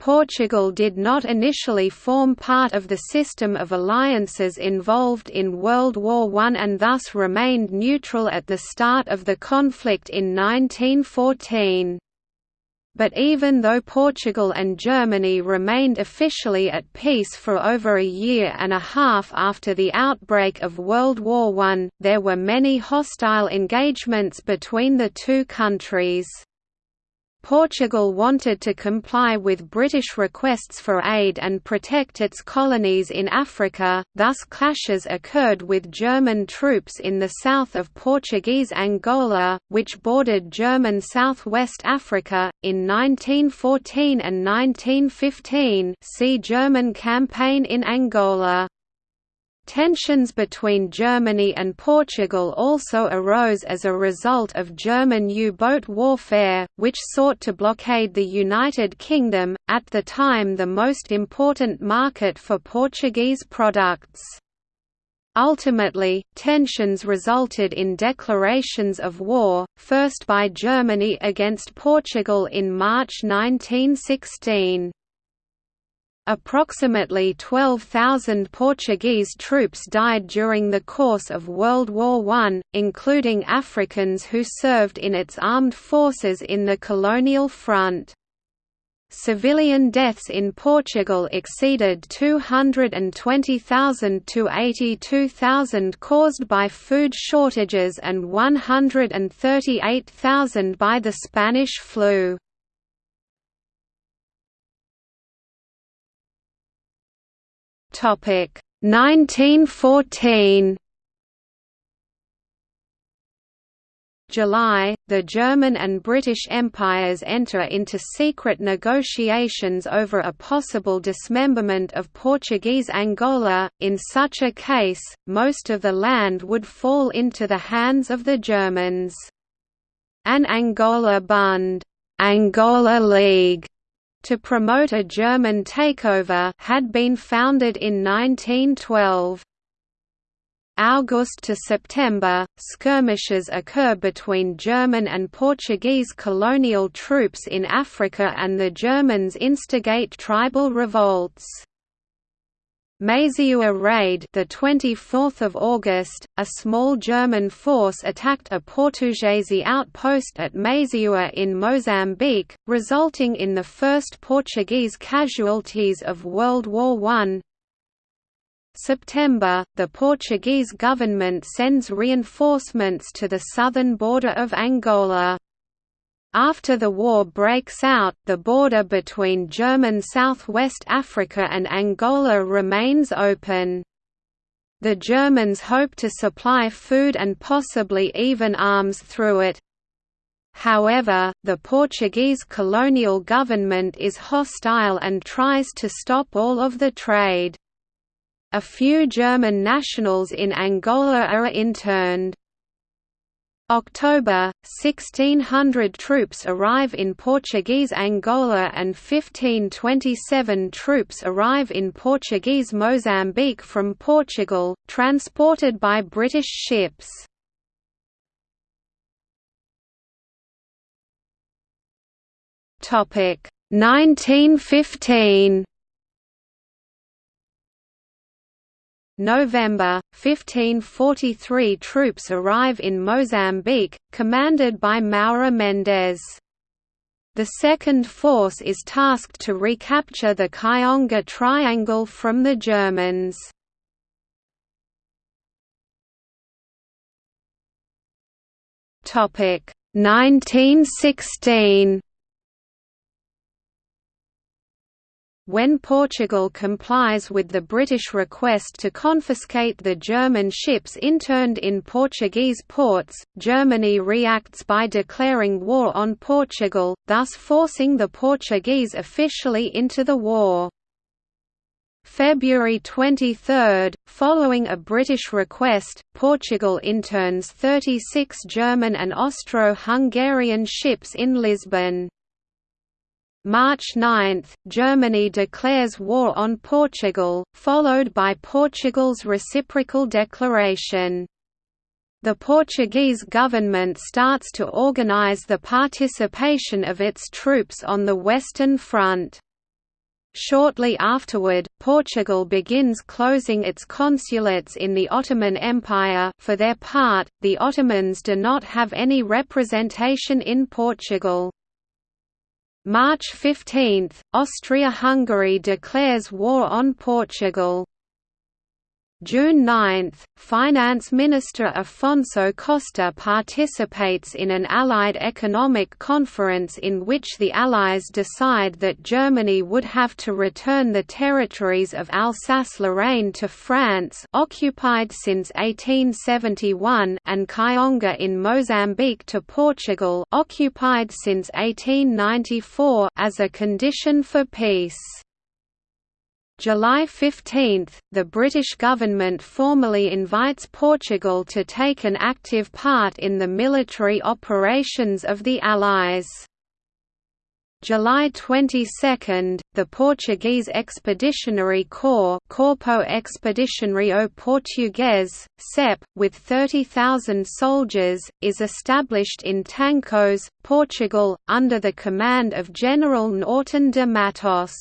Portugal did not initially form part of the system of alliances involved in World War I and thus remained neutral at the start of the conflict in 1914. But even though Portugal and Germany remained officially at peace for over a year and a half after the outbreak of World War I, there were many hostile engagements between the two countries. Portugal wanted to comply with British requests for aid and protect its colonies in Africa, thus clashes occurred with German troops in the south of Portuguese Angola, which bordered German southwest Africa, in 1914 and 1915 see German campaign in Angola. Tensions between Germany and Portugal also arose as a result of German U-boat warfare, which sought to blockade the United Kingdom, at the time the most important market for Portuguese products. Ultimately, tensions resulted in declarations of war, first by Germany against Portugal in March 1916. Approximately 12,000 Portuguese troops died during the course of World War I, including Africans who served in its armed forces in the colonial front. Civilian deaths in Portugal exceeded 220,000 to 82,000 caused by food shortages and 138,000 by the Spanish flu. Topic 1914 July, the German and British empires enter into secret negotiations over a possible dismemberment of Portuguese Angola. In such a case, most of the land would fall into the hands of the Germans. An Angola Bund, Angola League, to promote a German takeover had been founded in 1912. August to September, skirmishes occur between German and Portuguese colonial troops in Africa and the Germans instigate tribal revolts. Maziua raid the 24th of August a small German force attacked a Portuguese outpost at Maziua in Mozambique resulting in the first Portuguese casualties of World War I September the Portuguese government sends reinforcements to the southern border of Angola after the war breaks out, the border between German Southwest Africa and Angola remains open. The Germans hope to supply food and possibly even arms through it. However, the Portuguese colonial government is hostile and tries to stop all of the trade. A few German nationals in Angola are interned. October, 1600 troops arrive in Portuguese Angola and 1527 troops arrive in Portuguese Mozambique from Portugal, transported by British ships. Topic 1915 November, 1543 troops arrive in Mozambique, commanded by Moura Mendes. The second force is tasked to recapture the Kionga Triangle from the Germans. Topic 1916 When Portugal complies with the British request to confiscate the German ships interned in Portuguese ports, Germany reacts by declaring war on Portugal, thus forcing the Portuguese officially into the war. February 23, following a British request, Portugal interns 36 German and Austro-Hungarian ships in Lisbon. March 9, Germany declares war on Portugal, followed by Portugal's reciprocal declaration. The Portuguese government starts to organize the participation of its troops on the Western Front. Shortly afterward, Portugal begins closing its consulates in the Ottoman Empire for their part, the Ottomans do not have any representation in Portugal. March 15, Austria-Hungary declares war on Portugal. June 9, Finance Minister Afonso Costa participates in an Allied economic conference in which the Allies decide that Germany would have to return the territories of Alsace-Lorraine to France occupied since 1871 and Kionga in Mozambique to Portugal occupied since 1894 as a condition for peace. July 15, the British government formally invites Portugal to take an active part in the military operations of the Allies. July 22, the Portuguese Expeditionary Corps Corpo Expedicionário Português, CEP, with 30,000 soldiers, is established in Tancos, Portugal, under the command of General Norton de Matos.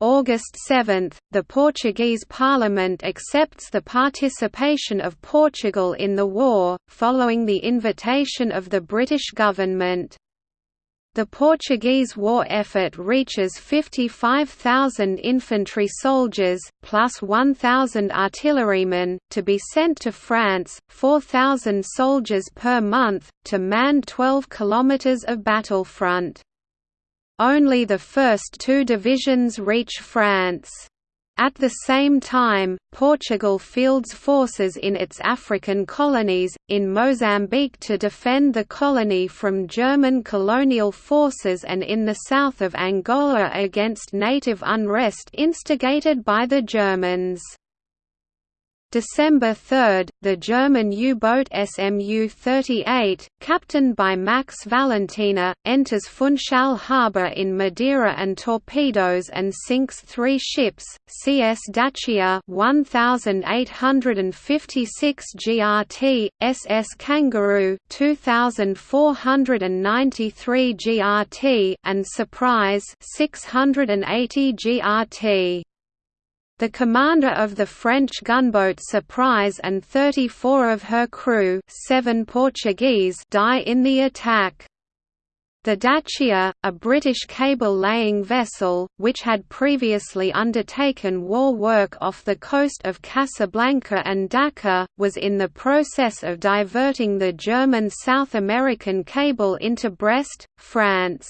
August 7, the Portuguese Parliament accepts the participation of Portugal in the war, following the invitation of the British government. The Portuguese war effort reaches 55,000 infantry soldiers, plus 1,000 artillerymen, to be sent to France, 4,000 soldiers per month, to man 12 kilometres of battlefront. Only the first two divisions reach France. At the same time, Portugal fields forces in its African colonies, in Mozambique to defend the colony from German colonial forces and in the south of Angola against native unrest instigated by the Germans. December 3, the German U-boat SMU-38, captained by Max Valentiner, enters Funchal harbour in Madeira and torpedoes and sinks three ships, CS Dacia 1856 GRT, SS Kangaroo 2493 GRT and Surprise 680 GRT. The commander of the French gunboat Surprise and 34 of her crew seven Portuguese die in the attack. The Dacia, a British cable-laying vessel, which had previously undertaken war work off the coast of Casablanca and Dakar, was in the process of diverting the German South American cable into Brest, France.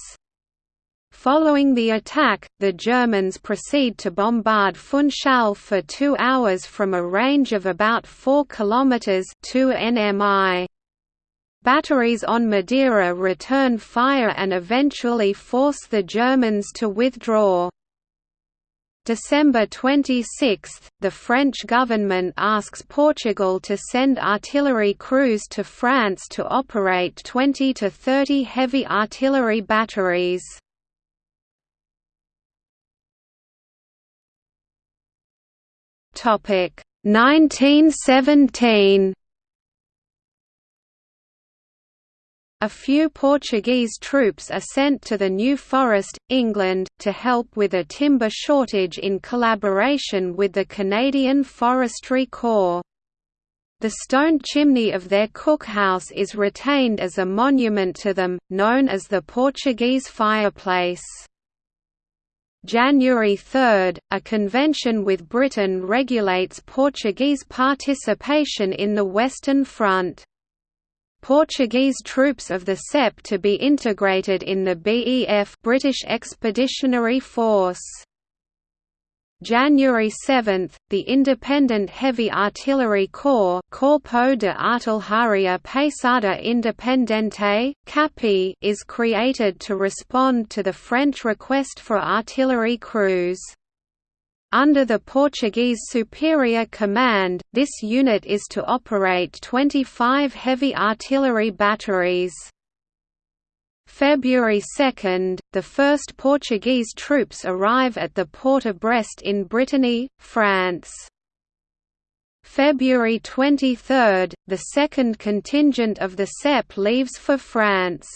Following the attack, the Germans proceed to bombard Funchal for two hours from a range of about 4 km 2 nmi. Batteries on Madeira return fire and eventually force the Germans to withdraw. December 26, the French government asks Portugal to send artillery crews to France to operate 20 to 30 heavy artillery batteries. Topic 1917 A few Portuguese troops are sent to the New Forest, England, to help with a timber shortage in collaboration with the Canadian Forestry Corps. The stone chimney of their cookhouse is retained as a monument to them, known as the Portuguese fireplace. January 3, a convention with Britain regulates Portuguese participation in the Western Front. Portuguese troops of the CEP to be integrated in the BEF British Expeditionary Force. January 7, the Independent Heavy Artillery Corps Corpo de Artilharia Pesada Independente, CAPI is created to respond to the French request for artillery crews. Under the Portuguese Superior Command, this unit is to operate 25 heavy artillery batteries. February 2, the first Portuguese troops arrive at the port of Brest in Brittany, France. February 23, the second contingent of the CEP leaves for France.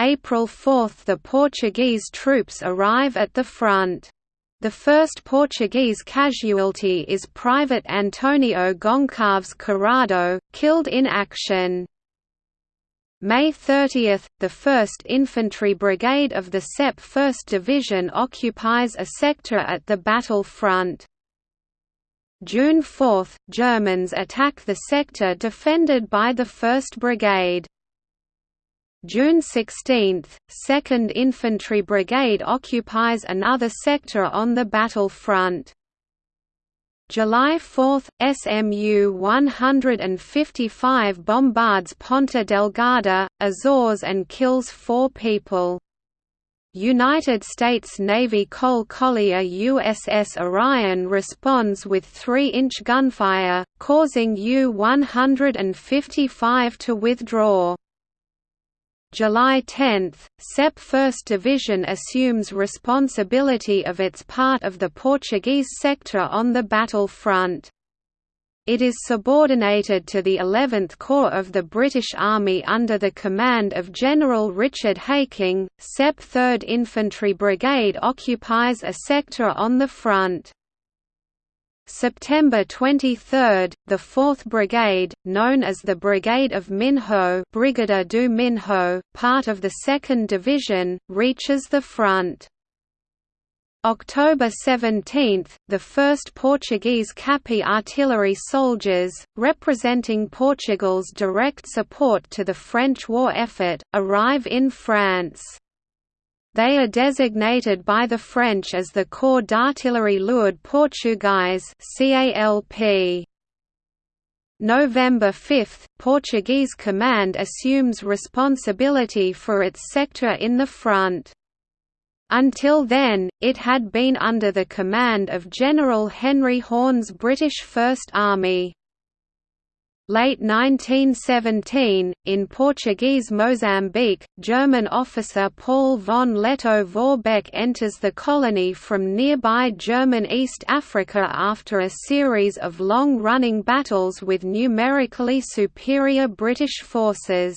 April 4 – The Portuguese troops arrive at the front. The first Portuguese casualty is Private Antonio Goncalves Curado, killed in action. May 30, the 1st Infantry Brigade of the SEP 1st Division occupies a sector at the battle front. June 4, Germans attack the sector defended by the 1st Brigade. June 16, 2nd Infantry Brigade occupies another sector on the battle front. July 4, SMU 155 bombards Ponta Delgada, Azores and kills four people. United States Navy coal collier USS Orion responds with 3-inch gunfire, causing U-155 to withdraw. July 10, SEP 1st Division assumes responsibility of its part of the Portuguese sector on the battle front. It is subordinated to the 11th Corps of the British Army under the command of General Richard Haking. SEP 3rd Infantry Brigade occupies a sector on the front. September 23, the 4th Brigade, known as the Brigade of Minho Brigada do Minho, part of the 2nd Division, reaches the front. October 17, the 1st Portuguese Capi artillery soldiers, representing Portugal's direct support to the French war effort, arrive in France. They are designated by the French as the Corps d'Artillerie Lourde Portugaise CALP. November 5, Portuguese command assumes responsibility for its sector in the front. Until then, it had been under the command of General Henry Horne's British First Army. Late 1917, in Portuguese Mozambique, German officer Paul von Lettow-Vorbeck enters the colony from nearby German East Africa after a series of long-running battles with numerically superior British forces.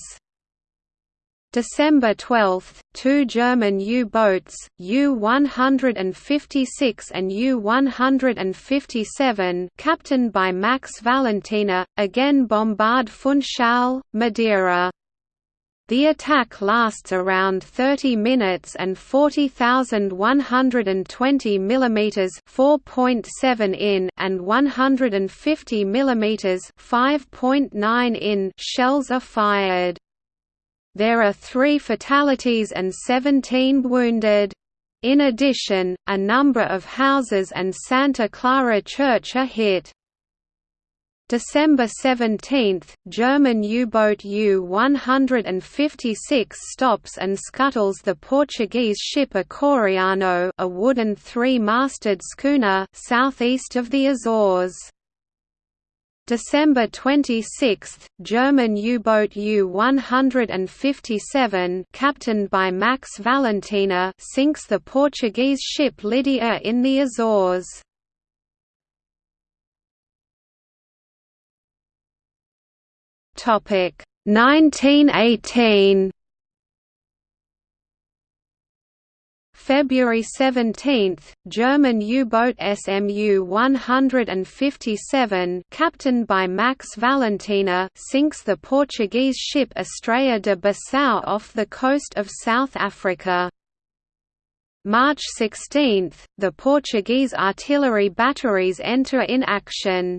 December 12, two German U-boats, U-156 and U-157 captained by Max Valentiner, again bombard Funchal, Madeira. The attack lasts around 30 minutes and 40,120 mm 4.7 in and 150 mm 5.9 in shells are fired. There are three fatalities and 17 wounded. In addition, a number of houses and Santa Clara Church are hit. December 17, German U-boat U-156 stops and scuttles the Portuguese ship Acoriano a wooden three-masted schooner southeast of the Azores. December 26, German U-boat U-157 captained by Max Valentiner sinks the Portuguese ship Lydia in the Azores. Topic 1918 February 17, German U-boat SMU 157 captained by Max Valentiner sinks the Portuguese ship Estrela de Bissau off the coast of South Africa. March 16, the Portuguese artillery batteries enter in action.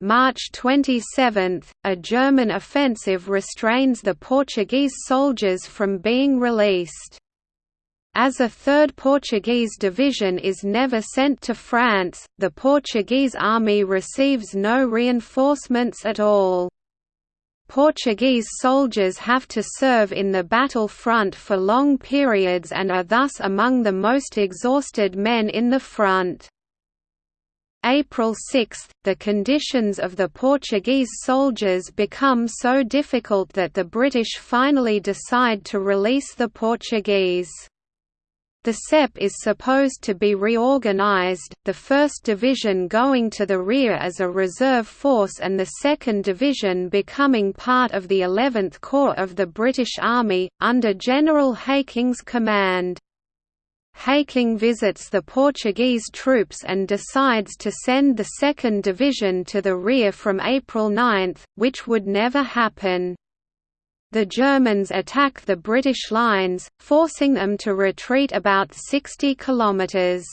March 27, a German offensive restrains the Portuguese soldiers from being released. As a third Portuguese division is never sent to France, the Portuguese army receives no reinforcements at all. Portuguese soldiers have to serve in the battle front for long periods and are thus among the most exhausted men in the front. April 6, the conditions of the Portuguese soldiers become so difficult that the British finally decide to release the Portuguese. The SEP is supposed to be reorganized, the 1st Division going to the rear as a reserve force and the 2nd Division becoming part of the 11th Corps of the British Army, under General Haking's command. Haking visits the Portuguese troops and decides to send the 2nd Division to the rear from April 9, which would never happen the Germans attack the British lines, forcing them to retreat about 60 kilometres.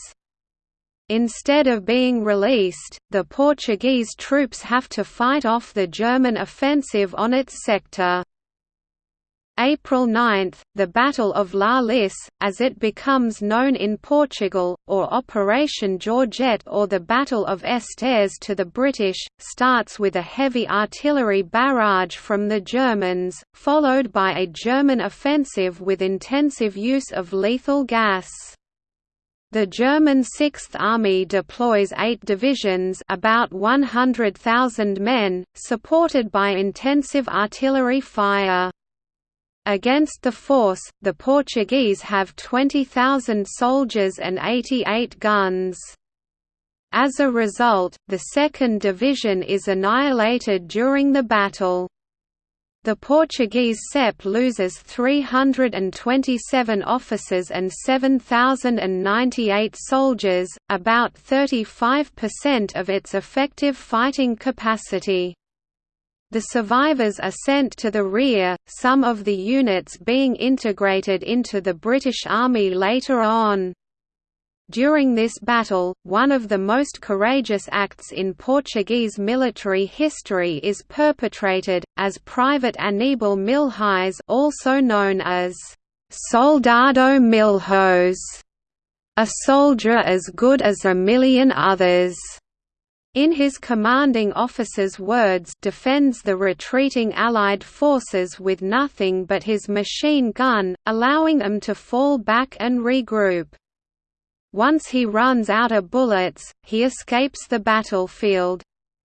Instead of being released, the Portuguese troops have to fight off the German offensive on its sector. April 9, the Battle of La Lys, as it becomes known in Portugal, or Operation Georgette or the Battle of Estaires to the British, starts with a heavy artillery barrage from the Germans, followed by a German offensive with intensive use of lethal gas. The German Sixth Army deploys eight divisions about 100,000 men, supported by intensive artillery fire. Against the force, the Portuguese have 20,000 soldiers and 88 guns. As a result, the 2nd Division is annihilated during the battle. The Portuguese SEP loses 327 officers and 7,098 soldiers, about 35% of its effective fighting capacity. The survivors are sent to the rear, some of the units being integrated into the British Army later on. During this battle, one of the most courageous acts in Portuguese military history is perpetrated, as Private Aníbal Milhões also known as Soldado Milhos», a soldier as good as a million others in his commanding officer's words defends the retreating Allied forces with nothing but his machine gun, allowing them to fall back and regroup. Once he runs out of bullets, he escapes the battlefield.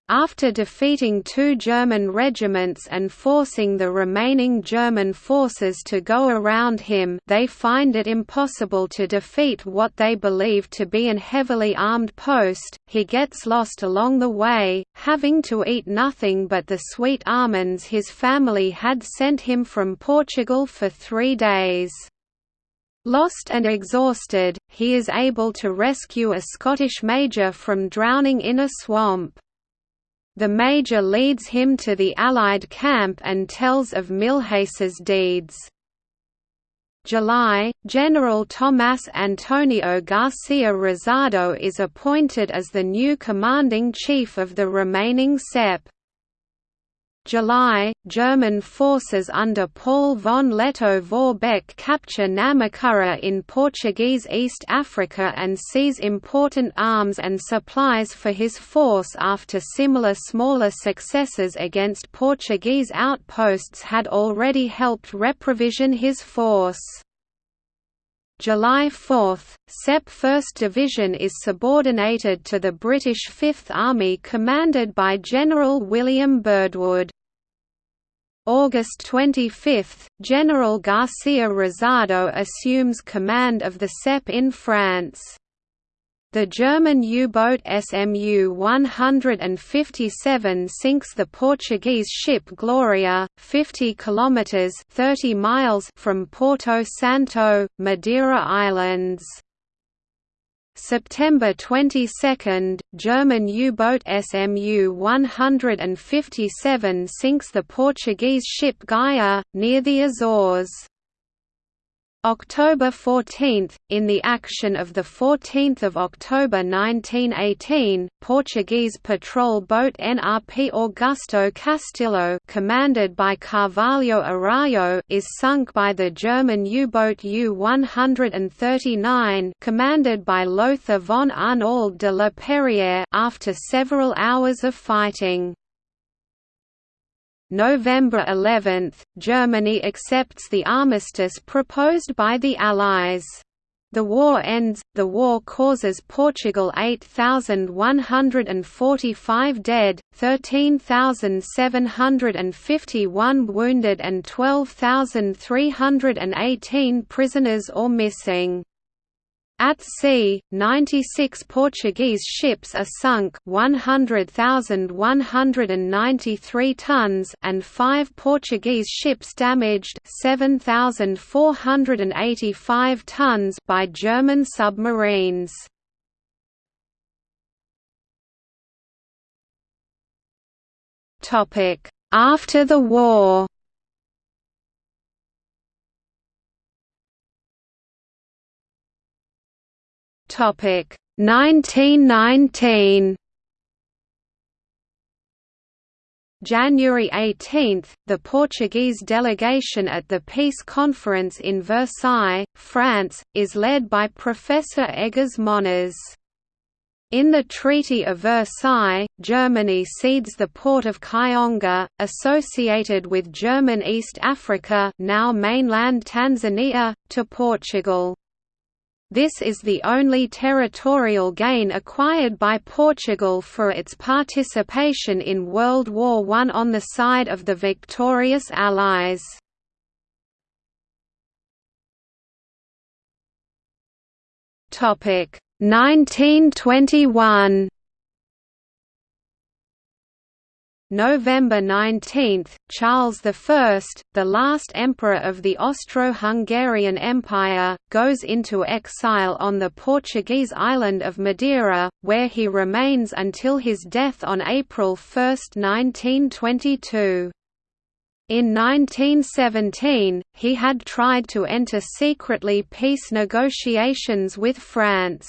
After defeating two German regiments and forcing the remaining German forces to go around him they find it impossible to defeat what they believe to be an heavily armed post, he gets lost along the way, having to eat nothing but the sweet almonds his family had sent him from Portugal for three days. Lost and exhausted, he is able to rescue a Scottish major from drowning in a swamp. The Major leads him to the Allied camp and tells of Milhões's deeds. July, General Tomás Antonio Garcia Rosado is appointed as the new commanding chief of the remaining CEP. July, German forces under Paul von Lettow-Vorbeck capture Namacurra in Portuguese East Africa and seize important arms and supplies for his force after similar smaller successes against Portuguese outposts had already helped reprovision his force. July 4, SEP 1st Division is subordinated to the British Fifth Army commanded by General William Birdwood. August 25, General Garcia Rosado assumes command of the SEP in France. The German U-boat SMU 157 sinks the Portuguese ship Gloria, 50 kilometers (30 miles) from Porto Santo, Madeira Islands. September 22, German U-boat SMU 157 sinks the Portuguese ship Gaia, near the Azores. October 14, in the action of 14 October 1918, Portuguese patrol boat NRP Augusto Castilho commanded by Carvalho Araujo is sunk by the German U-boat U-139 commanded by Lothar von Arnauld de la Perière after several hours of fighting. November 11, Germany accepts the armistice proposed by the Allies. The war ends. The war causes Portugal 8,145 dead, 13,751 wounded, and 12,318 prisoners or missing. At sea, 96 Portuguese ships are sunk 100,193 tons and 5 Portuguese ships damaged 7,485 tons by German submarines. After the war Topic 1919 January 18, the Portuguese delegation at the Peace Conference in Versailles, France, is led by Professor Egas Moniz. In the Treaty of Versailles, Germany cedes the port of Kionga, associated with German East Africa now mainland Tanzania, to Portugal. This is the only territorial gain acquired by Portugal for its participation in World War I on the side of the victorious Allies. Topic 1921 November 19, Charles I, the last emperor of the Austro-Hungarian Empire, goes into exile on the Portuguese island of Madeira, where he remains until his death on April 1, 1922. In 1917, he had tried to enter secretly peace negotiations with France.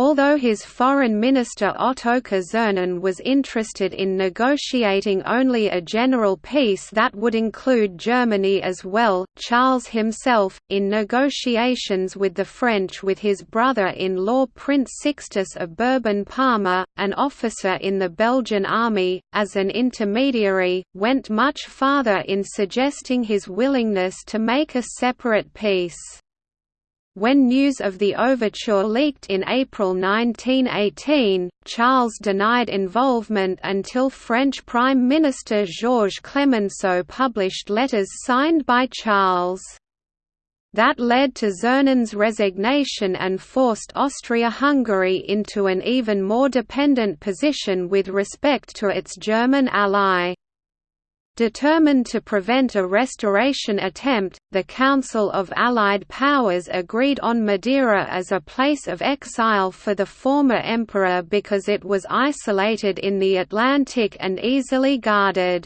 Although his foreign minister Ottokar Czernin was interested in negotiating only a general peace that would include Germany as well, Charles himself, in negotiations with the French with his brother-in-law Prince Sixtus of Bourbon-Parma, an officer in the Belgian army, as an intermediary, went much farther in suggesting his willingness to make a separate peace. When news of the overture leaked in April 1918, Charles denied involvement until French Prime Minister Georges Clemenceau published letters signed by Charles. That led to Czernin's resignation and forced Austria-Hungary into an even more dependent position with respect to its German ally. Determined to prevent a restoration attempt, the Council of Allied Powers agreed on Madeira as a place of exile for the former emperor because it was isolated in the Atlantic and easily guarded.